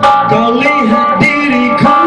Kau lihat diriku